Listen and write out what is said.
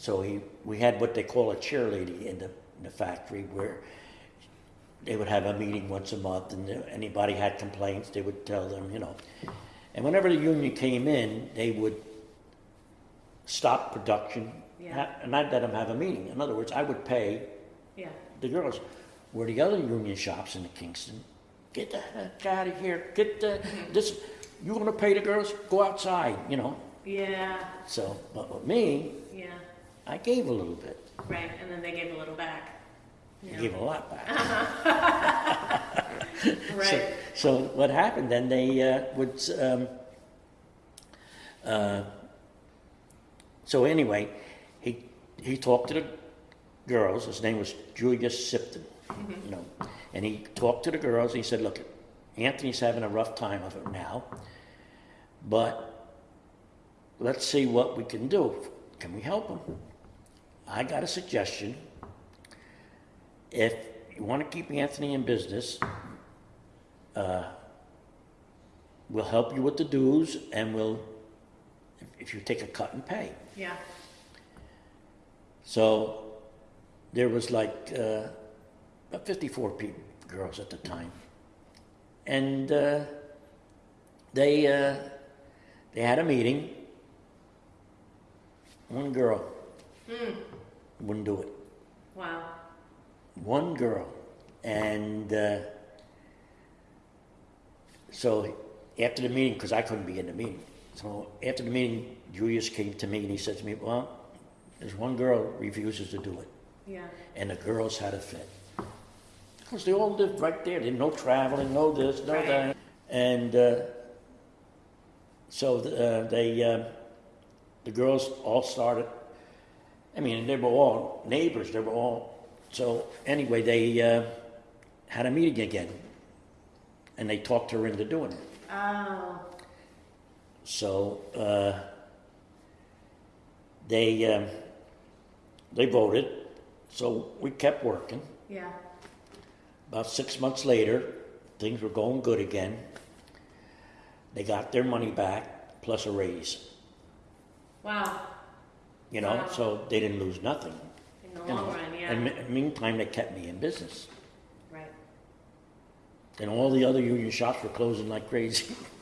So he, we had what they call a cheerleader in the, in the factory where they would have a meeting once a month and anybody had complaints, they would tell them, you know. And whenever the union came in, they would stop production Yeah. and I'd let them have a meeting. In other words, I would pay Yeah. the girls. Where the other union shops in the Kingston, get the heck out of here, get the, this, you wanna pay the girls, go outside, you know. Yeah. So, but with me, Yeah. I gave a little bit. Right. And then they gave a little back. I Yeah. gave a lot back. Right. So what happened then, they uh, would, um, uh, so anyway, he, he talked to the girls, his name was Julius Sipton, you know, and he talked to the girls, he said, look, Anthony's having a rough time of it now, but let's see what we can do. Can we help them? I got a suggestion. If you want to keep Anthony in business, uh, we'll help you with the dues and we'll, if- you take a cut and pay. Yeah. So there was like uh, about 54 people, girls at the time. And uh, they, uh, they had a meeting. One girl wouldn't do it. Wow. one girl, and uh, so after the meeting, because I couldn't be in the meeting, so after the meeting, Julius came to me and he said to me, "Well, there's one girl refuses to do it, Yeah. and the girls had a fit, because they all lived right there. They no traveling, no this, no Right. that, and uh, so uh, they uh, the girls all started. I mean, they were all neighbors. They were all so. Anyway, they uh, had a meeting again, and they talked her into doing it. Oh. So uh, they um, they voted. So we kept working. Yeah. About six months later, things were going good again. They got their money back plus a raise. Wow. You know, Wow. so they didn't lose nothing. In the you long know. run, yeah. And me- meantime, they kept me in business. right. And all the other union shops were closing like crazy.